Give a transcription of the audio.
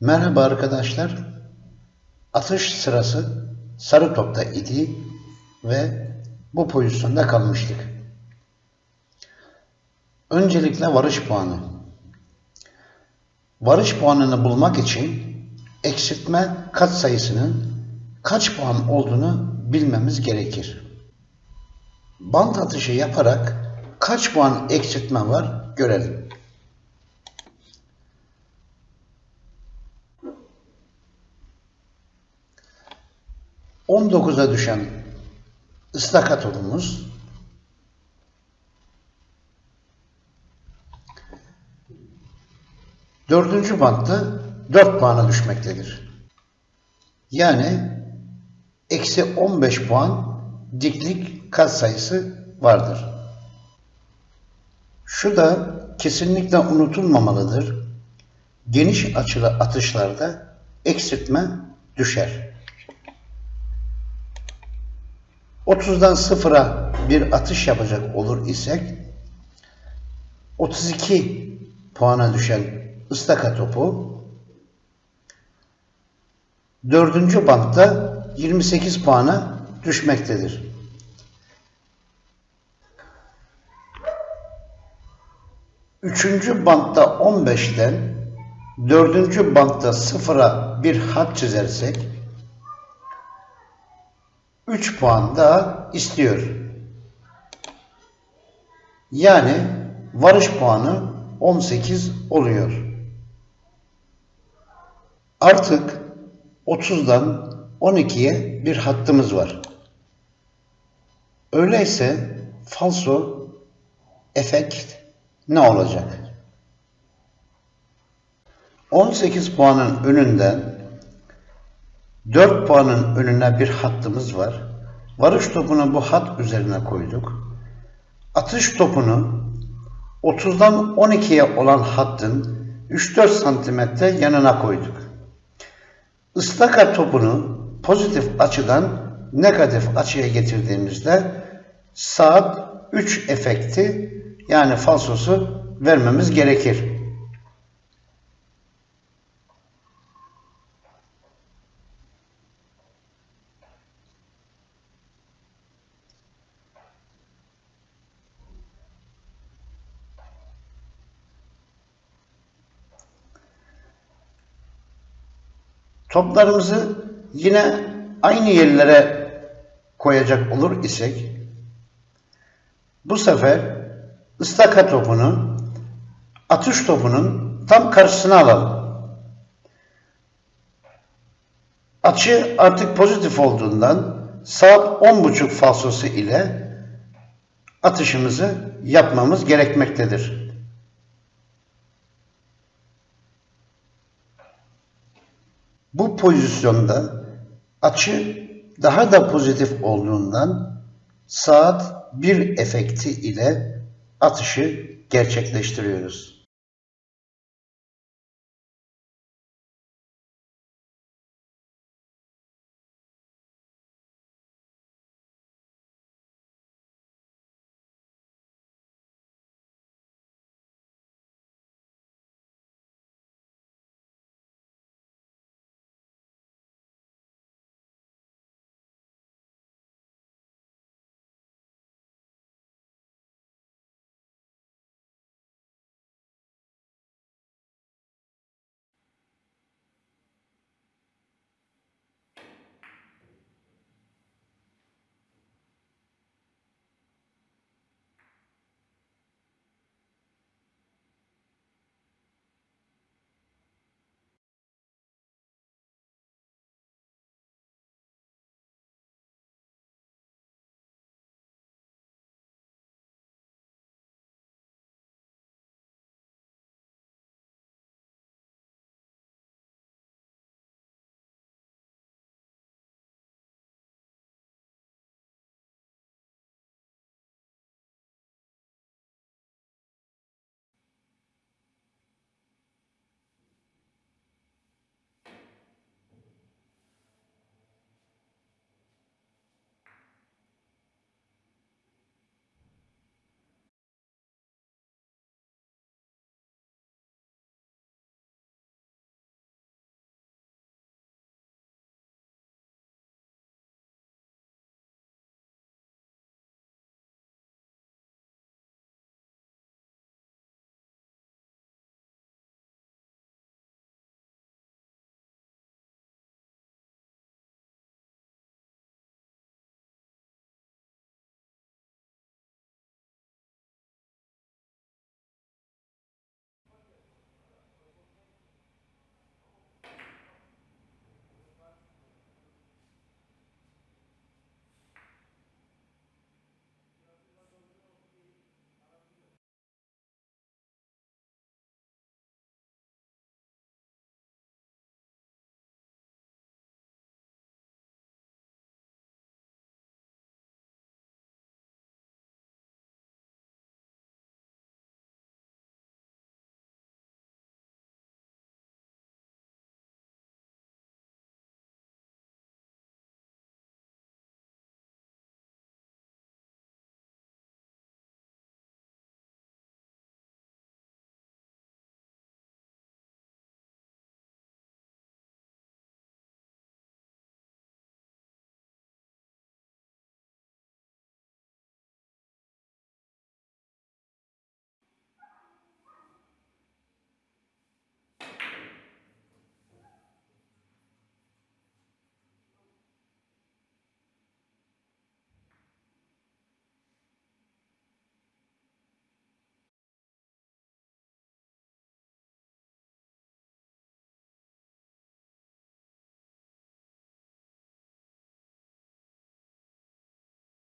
Merhaba arkadaşlar. Atış sırası sarı topta idi ve bu pozisyonda kalmıştık. Öncelikle varış puanı. Varış puanını bulmak için eksiltme katsayısının kaç puan olduğunu bilmemiz gerekir. Bant atışı yaparak kaç puan eksiltme var görelim. 19'a düşen ıstakatomuz dördüncü bantta 4 puana düşmektedir. Yani eksi 15 puan diklik katsayısı vardır. Şu da kesinlikle unutulmamalıdır. Geniş açılı atışlarda eksiltme düşer. 30'dan 0'a bir atış yapacak olur isek 32 puana düşen ıstaka topu 4. bantta 28 puana düşmektedir. Üçüncü bantta 15'ten dördüncü bantta sıfıra bir hat çizersek 3 puan daha istiyor. Yani varış puanı 18 oluyor. Artık 30'dan 12'ye bir hattımız var. Öyleyse falso efekt ne olacak? 18 puanın önünden 4 puanın önüne bir hattımız var. Varış topunu bu hat üzerine koyduk. Atış topunu 30'dan 12'ye olan hattın 3-4 santimetre yanına koyduk. Istaka topunu pozitif açıdan negatif açıya getirdiğimizde saat 3 efekti yani falsosu vermemiz gerekir. Toplarımızı yine aynı yerlere koyacak olur isek bu sefer ıstaka topunu atış topunun tam karşısına alalım. Açı artık pozitif olduğundan saat 10.30 falsosu ile atışımızı yapmamız gerekmektedir. Bu pozisyonda açı daha da pozitif olduğundan saat 1 efekti ile atışı gerçekleştiriyoruz.